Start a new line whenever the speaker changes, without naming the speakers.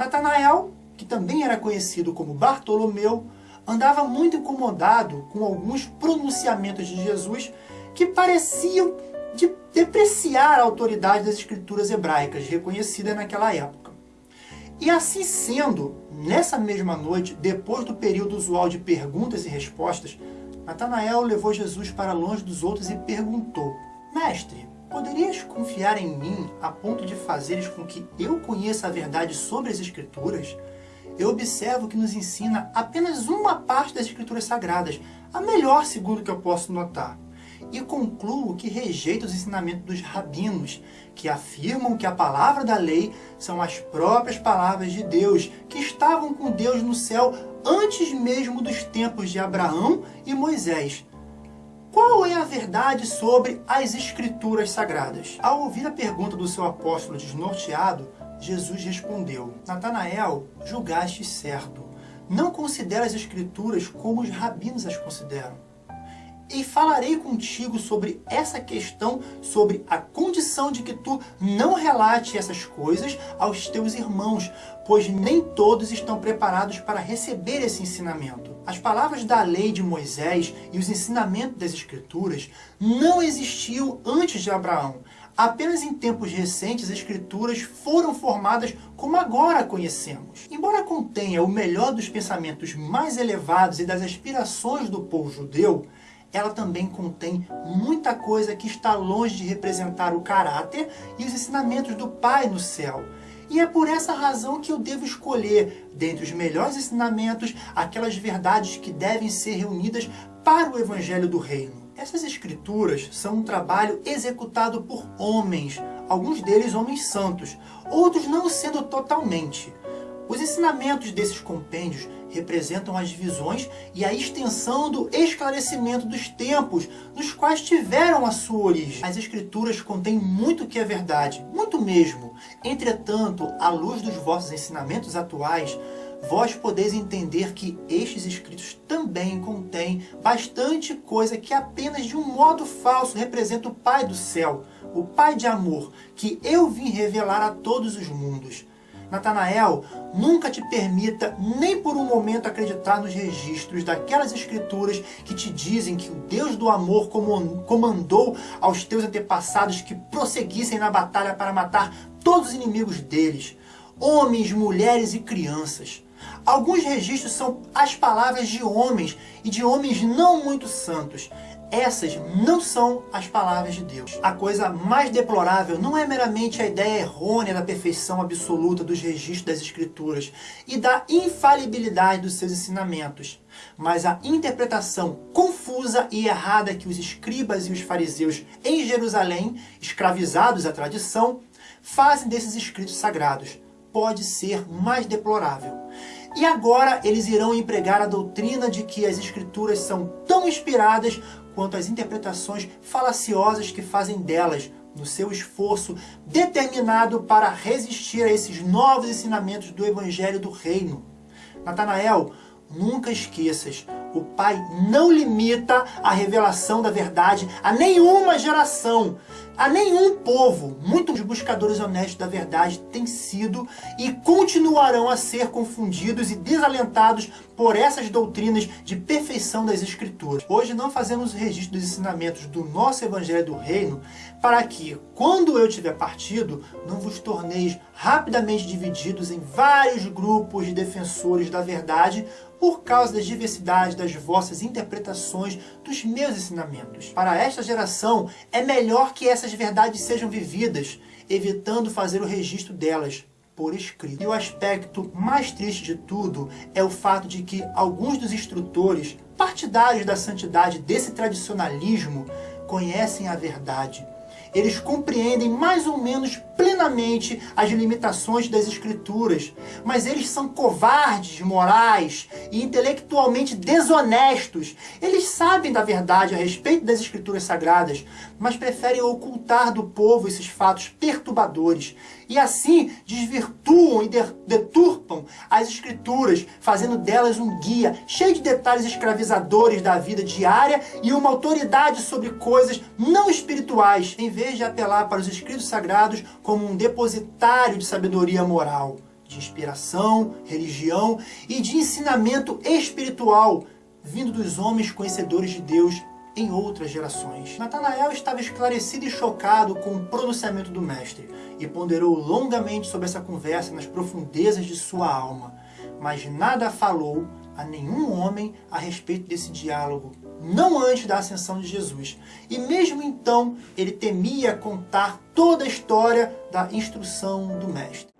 Natanael, que também era conhecido como Bartolomeu, andava muito incomodado com alguns pronunciamentos de Jesus que pareciam de depreciar a autoridade das escrituras hebraicas, reconhecida naquela época. E assim sendo, nessa mesma noite, depois do período usual de perguntas e respostas, Natanael levou Jesus para longe dos outros e perguntou, Mestre, poderias confiar em mim a ponto de fazeres com que eu conheça a verdade sobre as Escrituras? Eu observo que nos ensina apenas uma parte das Escrituras Sagradas, a melhor segundo que eu posso notar e concluo que rejeita os ensinamentos dos rabinos, que afirmam que a palavra da lei são as próprias palavras de Deus, que estavam com Deus no céu antes mesmo dos tempos de Abraão e Moisés. Qual é a verdade sobre as Escrituras Sagradas? Ao ouvir a pergunta do seu apóstolo desnorteado, Jesus respondeu, Natanael, julgaste certo. Não considera as Escrituras como os rabinos as consideram e falarei contigo sobre essa questão, sobre a condição de que tu não relate essas coisas aos teus irmãos, pois nem todos estão preparados para receber esse ensinamento. As palavras da lei de Moisés e os ensinamentos das Escrituras não existiam antes de Abraão. Apenas em tempos recentes as escrituras foram formadas como agora conhecemos. Embora contenha o melhor dos pensamentos mais elevados e das aspirações do povo judeu, ela também contém muita coisa que está longe de representar o caráter e os ensinamentos do Pai no céu. E é por essa razão que eu devo escolher, dentre os melhores ensinamentos, aquelas verdades que devem ser reunidas para o Evangelho do Reino. Essas escrituras são um trabalho executado por homens, alguns deles homens santos, outros não sendo totalmente. Os ensinamentos desses compêndios representam as visões e a extensão do esclarecimento dos tempos nos quais tiveram a sua origem. As escrituras contêm muito que é verdade, muito mesmo. Entretanto, à luz dos vossos ensinamentos atuais, vós podeis entender que estes escritos também contêm bastante coisa que apenas de um modo falso representa o Pai do céu, o Pai de amor, que eu vim revelar a todos os mundos. Natanael, nunca te permita nem por um momento acreditar nos registros daquelas escrituras que te dizem que o Deus do amor comandou aos teus antepassados que prosseguissem na batalha para matar todos os inimigos deles, homens, mulheres e crianças. Alguns registros são as palavras de homens e de homens não muito santos. Essas não são as palavras de Deus. A coisa mais deplorável não é meramente a ideia errônea da perfeição absoluta dos registros das Escrituras e da infalibilidade dos seus ensinamentos, mas a interpretação confusa e errada que os escribas e os fariseus em Jerusalém, escravizados à tradição, fazem desses escritos sagrados. Pode ser mais deplorável. E agora eles irão empregar a doutrina de que as escrituras são tão inspiradas quanto as interpretações falaciosas que fazem delas, no seu esforço determinado para resistir a esses novos ensinamentos do Evangelho do Reino. Natanael, nunca esqueças, o Pai não limita a revelação da verdade a nenhuma geração, a nenhum povo. Muitos buscadores honestos da verdade têm sido e continuarão a ser confundidos e desalentados por essas doutrinas de perfeição das Escrituras. Hoje não fazemos o registro dos ensinamentos do nosso Evangelho do Reino para que, quando eu tiver partido, não vos torneis rapidamente divididos em vários grupos de defensores da verdade por causa da diversidade das vossas interpretações dos meus ensinamentos. Para esta geração, é melhor que essas verdades sejam vividas, evitando fazer o registro delas por escrito. E o aspecto mais triste de tudo é o fato de que alguns dos instrutores partidários da santidade desse tradicionalismo conhecem a verdade eles compreendem mais ou menos plenamente as limitações das escrituras, mas eles são covardes, morais e intelectualmente desonestos. Eles sabem da verdade a respeito das escrituras sagradas, mas preferem ocultar do povo esses fatos perturbadores e assim desvirtuam e deturpam as escrituras, fazendo delas um guia cheio de detalhes escravizadores da vida diária e uma autoridade sobre coisas não espirituais, em vez de apelar para os escritos sagrados como um depositário de sabedoria moral. de inspiração, religião e de ensinamento espiritual vindo dos homens conhecedores de Deus em outras gerações. Natanael estava esclarecido e chocado com o pronunciamento do mestre e ponderou longamente sobre essa conversa nas profundezas de sua alma, mas nada falou a nenhum homem a respeito desse diálogo, não antes da ascensão de Jesus. E mesmo então, ele temia contar toda a história da instrução do mestre.